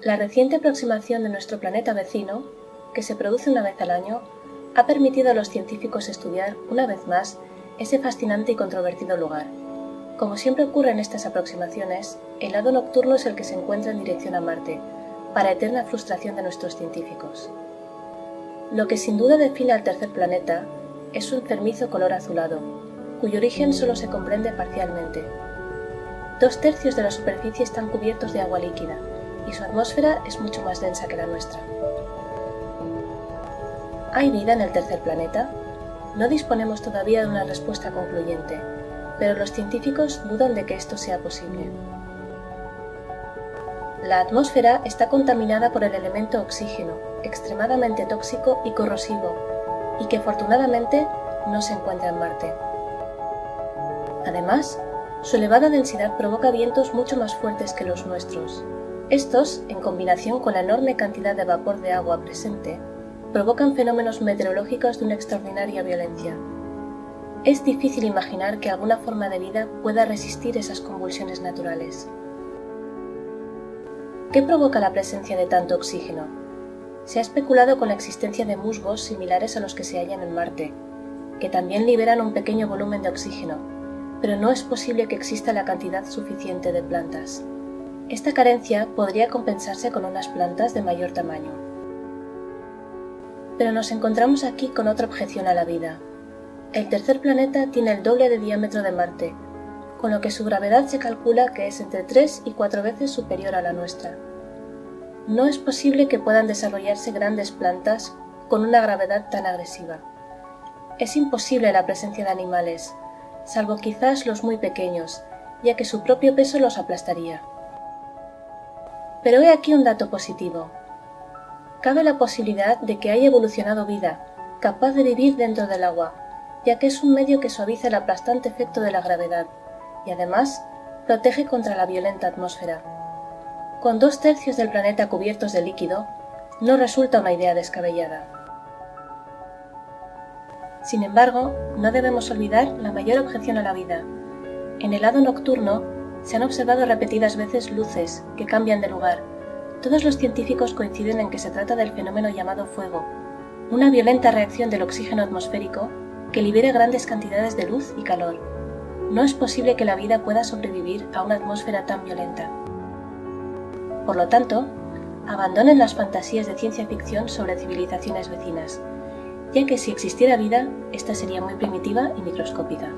La reciente aproximación de nuestro planeta vecino, que se produce una vez al año, ha permitido a los científicos estudiar, una vez más, ese fascinante y controvertido lugar. Como siempre ocurre en estas aproximaciones, el lado nocturno es el que se encuentra en dirección a Marte, para eterna frustración de nuestros científicos. Lo que sin duda define al tercer planeta es su enfermizo color azulado, cuyo origen solo se comprende parcialmente. Dos tercios de la superficie están cubiertos de agua líquida, y su atmósfera es mucho más densa que la nuestra. ¿Hay vida en el tercer planeta? No disponemos todavía de una respuesta concluyente, pero los científicos dudan de que esto sea posible. La atmósfera está contaminada por el elemento oxígeno, extremadamente tóxico y corrosivo, y que afortunadamente no se encuentra en Marte. Además, su elevada densidad provoca vientos mucho más fuertes que los nuestros. Estos, en combinación con la enorme cantidad de vapor de agua presente, provocan fenómenos meteorológicos de una extraordinaria violencia. Es difícil imaginar que alguna forma de vida pueda resistir esas convulsiones naturales. ¿Qué provoca la presencia de tanto oxígeno? Se ha especulado con la existencia de musgos similares a los que se hallan en Marte, que también liberan un pequeño volumen de oxígeno, pero no es posible que exista la cantidad suficiente de plantas. Esta carencia podría compensarse con unas plantas de mayor tamaño. Pero nos encontramos aquí con otra objeción a la vida. El tercer planeta tiene el doble de diámetro de Marte, con lo que su gravedad se calcula que es entre 3 y 4 veces superior a la nuestra. No es posible que puedan desarrollarse grandes plantas con una gravedad tan agresiva. Es imposible la presencia de animales, salvo quizás los muy pequeños, ya que su propio peso los aplastaría. Pero he aquí un dato positivo cabe la posibilidad de que haya evolucionado vida, capaz de vivir dentro del agua, ya que es un medio que suaviza el aplastante efecto de la gravedad, y además protege contra la violenta atmósfera. Con dos tercios del planeta cubiertos de líquido, no resulta una idea descabellada. Sin embargo, no debemos olvidar la mayor objeción a la vida. En el lado nocturno se han observado repetidas veces luces que cambian de lugar, todos los científicos coinciden en que se trata del fenómeno llamado fuego, una violenta reacción del oxígeno atmosférico que libera grandes cantidades de luz y calor. No es posible que la vida pueda sobrevivir a una atmósfera tan violenta. Por lo tanto, abandonen las fantasías de ciencia ficción sobre civilizaciones vecinas, ya que si existiera vida, esta sería muy primitiva y microscópica.